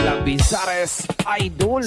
la Bizares Idol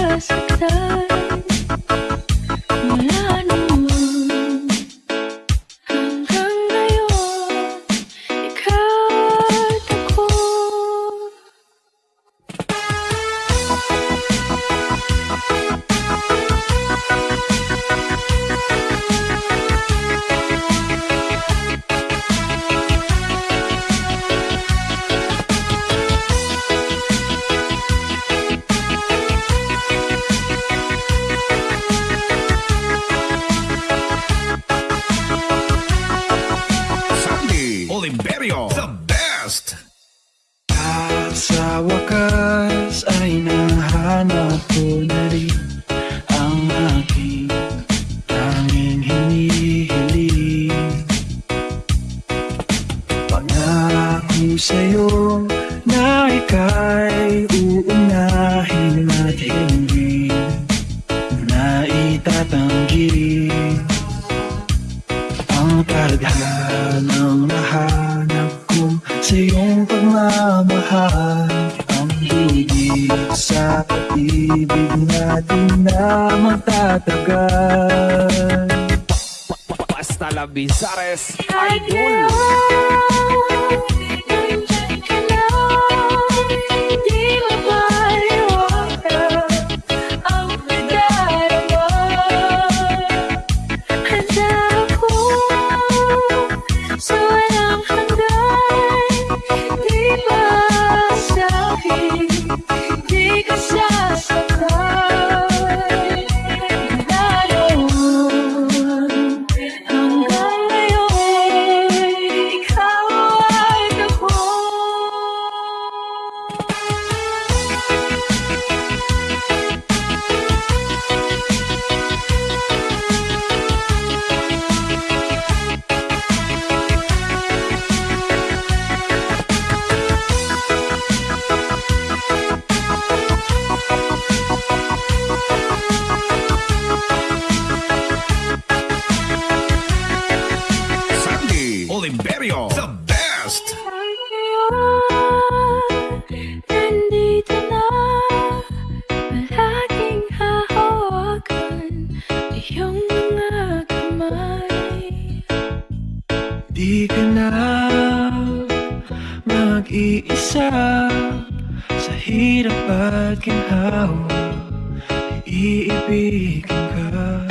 ka sasaktan Oliverio The best. At sa wakas ay nahanap ko na rin ang aking tanging hinihiling Pangako sa'yo na ika'y uunahin at hindi na itatanggi ang tadhanang nahanap ko sa iyong pagmamahal Ang higit sa pag-ibig natin na magtatagal. Basta la Bizares At Idol best Nandito na Palaging hahawakan Iyong mga kamay. Di ka na mag-iisa Sa hirap at ginhawa Iibigin ka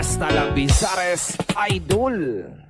Basta la Bizares Idol